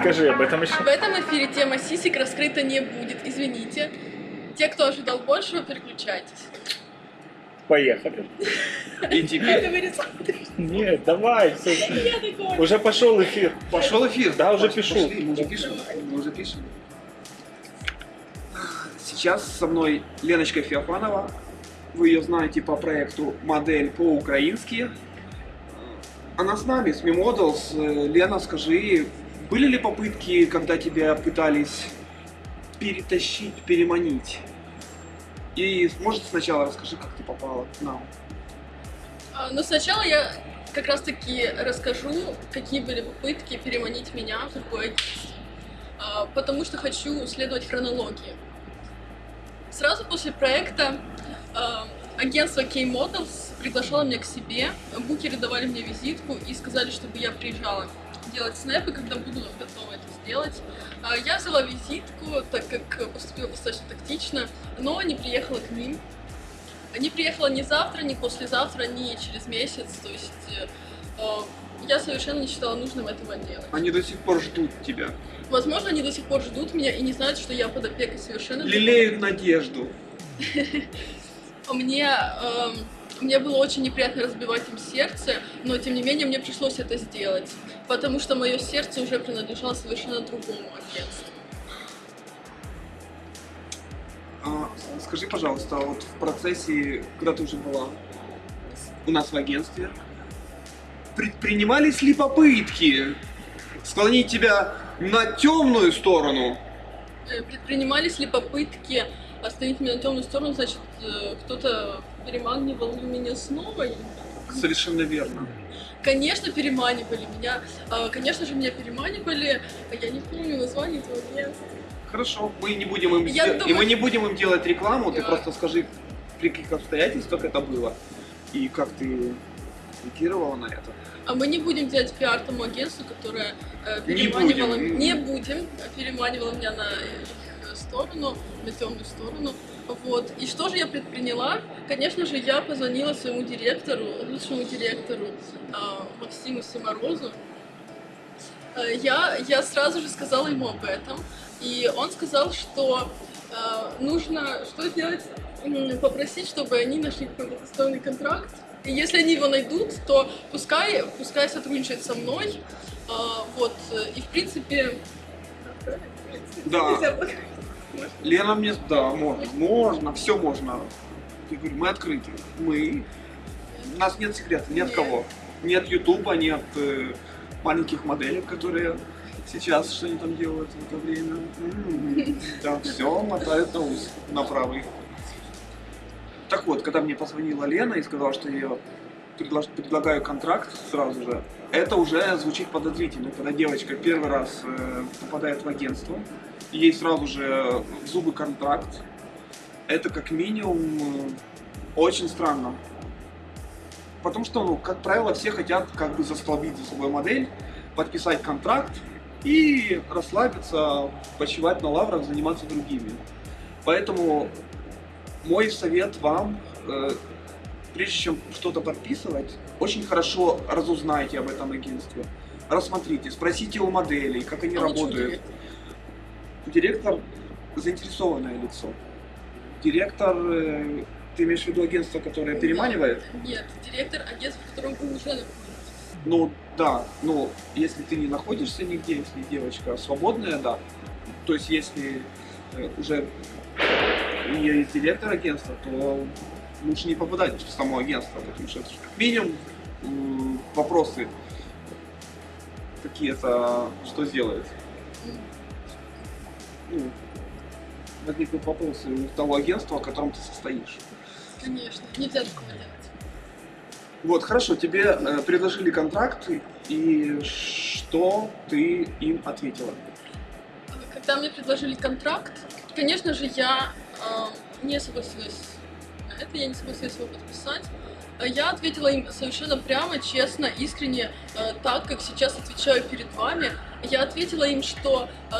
Скажи об этом еще. В этом эфире тема сисек раскрыта не будет, извините. Те, кто ожидал большего, переключайтесь. Поехали. И теперь Нет, давай. такой. Уже пошел эфир. пошел эфир. Да, уже Пошли, пишу. пошли, мы уже пишем. Мы уже пишем. Сейчас со мной Леночка Феофанова. Вы ее знаете по проекту «Модель по-украински». Она с нами, с MeModels. Э, Лена, скажи, были ли попытки, когда тебя пытались перетащить, переманить? И, может, сначала расскажи, как ты попала к нам. А, Но сначала я как раз таки расскажу, какие были попытки переманить меня в другое агентство. А, Потому что хочу следовать хронологии. Сразу после проекта а, агентство K-Models приглашало меня к себе, букеры давали мне визитку и сказали, чтобы я приезжала делать снэпы, когда буду готова это сделать. А, Я взяла визитку, так как поступила достаточно тактично, но не приехала к ним. Не приехала ни завтра, ни послезавтра, ни через месяц. То есть э, э, я совершенно не считала нужным этого делать. Они до сих пор ждут тебя. Возможно, они до сих пор ждут меня и не знают, что я под опекой совершенно. Лелеют надежду. Мне, эм, мне было очень неприятно разбивать им сердце, но тем не менее мне пришлось это сделать, потому что мое сердце уже принадлежало совершенно другому агентству. А, скажи, пожалуйста, а вот в процессе, когда ты уже была у нас в агентстве, предпринимались ли попытки склонить тебя на темную сторону? Э, Предпринимались ли попытки остановить меня на темную сторону, значит, э, кто-то переманивал меня снова? Я не. Совершенно верно. Конечно, переманивали меня. А, Конечно же, меня переманивали. а Я не помню название этого агентства. Хорошо, мы не будем им Я сде- и думаю- мы не будем им делать рекламу, ты Да. просто скажи, при каких обстоятельствах это было и как ты реагировала на это. А мы не будем делать пиар тому агентству, которое э, Не переманивало... будем. Не будем. а Переманивало меня на их сторону, на темную сторону. Вот. И что же я предприняла? Конечно же, я позвонила своему директору, лучшему директору а, Максиму Семорозу. Э, Я, я сразу же сказала ему об этом. И он сказал, что э, нужно что сделать? Попросить, чтобы они нашли какой-то достойный контракт. И если они его найдут, то пускай, пускай сотрудничает со мной. А, вот. И в принципе... Да. Лена мне, да, можно, можно, все можно. Я говорю, мы открыты, мы, у нас нет секрета, Нет. кого. Ни от Ютуба, ни от э, маленьких моделей, которые сейчас что они там делают в это время. М, Да, все мотают на ус, на правый. Так вот, когда мне позвонила Лена и сказала, что я предлож- предлагаю контракт сразу же, это уже звучит подозрительно, когда девочка первый раз э, попадает в агентство, ей сразу же в зубы контракт. Это как минимум э, очень странно. Потому что, ну, как правило, все хотят как бы застолбить за собой модель, подписать контракт и расслабиться, почивать на лаврах, заниматься другими. Поэтому мой совет вам, э, прежде чем что-то подписывать, очень хорошо разузнайте об этом агентстве. Рассмотрите, спросите у моделей, как они А работают. директора. Директор заинтересованное лицо. Директор, э, ты имеешь в виду агентство, которое переманивает? Нет, директор агентства, в котором вы уже находитесь. Ну да, ну если ты не находишься нигде, если девочка свободная, да. То есть если э, уже нее есть директор агентства, то лучше не попадать в само агентство, потому что как минимум вопросы какие-то, что сделает. Ну, возникнут вопросы у того агентства, в котором ты состоишь. Конечно, нельзя такого делать. Вот, хорошо, тебе э, предложили контракт, и что ты им ответила? Когда мне предложили контракт, конечно же, я э, не согласилась это, я не согласилась его подписать. А Я ответила им совершенно прямо, честно, искренне, э, так, как сейчас отвечаю перед вами. Я ответила им, что э,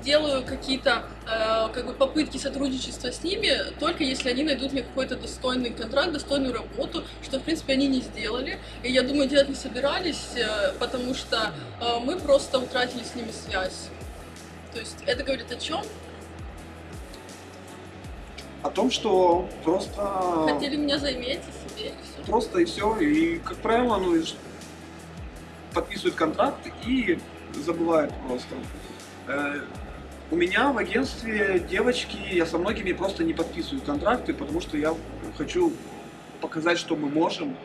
сделаю какие-то э, как бы попытки сотрудничества с ними, только если они найдут мне какой-то достойный контракт, достойную работу, что, в принципе, они не сделали. И я думаю, делать не собирались, потому что мы просто утратили с ними связь. То есть это говорит о чем? О том, что просто... Хотели меня заиметь и себе, и все. Просто и все. И, как правило, ну, подписывают контракт и забывают просто. Э, У меня в агентстве девочки, я со многими просто не подписываю контракты, потому что я хочу показать, что мы можем.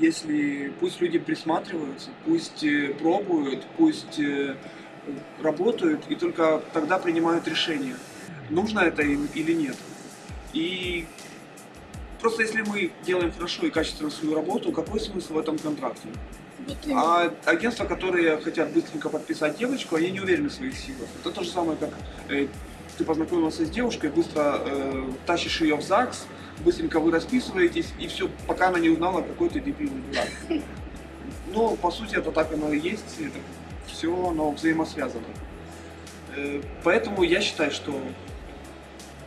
Если пусть люди присматриваются, пусть э, пробуют, пусть э, работают, и только тогда принимают решение, нужно это им или нет. И просто если мы делаем хорошо и качественно свою работу, какой смысл в этом контракте? А агентства, которые хотят быстренько подписать девочку, они не уверены в своих силах. Это то же самое, как э, ты познакомился с девушкой, быстро э, тащишь ее в ЗАГС, быстренько вы расписываетесь, и все, пока она не узнала, какой ты дебильный дурак. Но, по сути, это так оно и есть, это все оно взаимосвязано. Э, Поэтому я считаю, что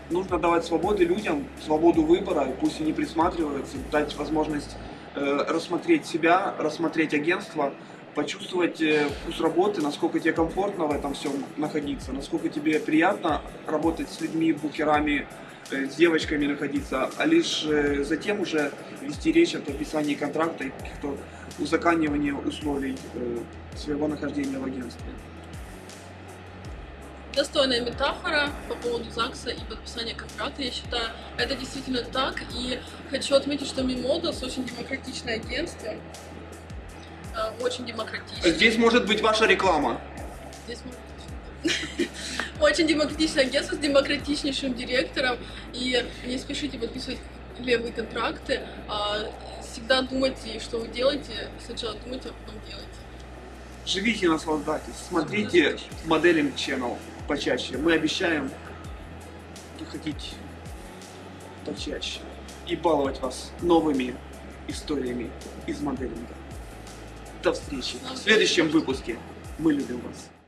нужно давать свободы людям, свободу выбора, и пусть они присматриваются, дать возможность э, рассмотреть себя, рассмотреть агентство, почувствовать э, вкус работы, насколько тебе комфортно в этом всем находиться, насколько тебе приятно работать с людьми, букерами, э, с девочками находиться, а лишь э, затем уже вести речь о подписании контракта и каких-то узаканивании условий своего нахождения в агентстве. Достойная метафора по поводу ЗАГСа и подписания контракта, я считаю. Это действительно так. И хочу отметить, что Мимодос очень демократичное агентство. Э, Очень демократичное. Здесь может быть ваша реклама. Здесь мы- Очень демократичное агентство с демократичнейшим директором. И не спешите подписывать левые контракты. а всегда думайте, что вы делаете. Сначала думайте, а потом делайте. Живите, наслаждайтесь, смотрите моделинг Channel почаще. Мы обещаем выходить почаще и баловать вас новыми историями из моделинга. До встречи в следующем выпуске. Мы любим вас.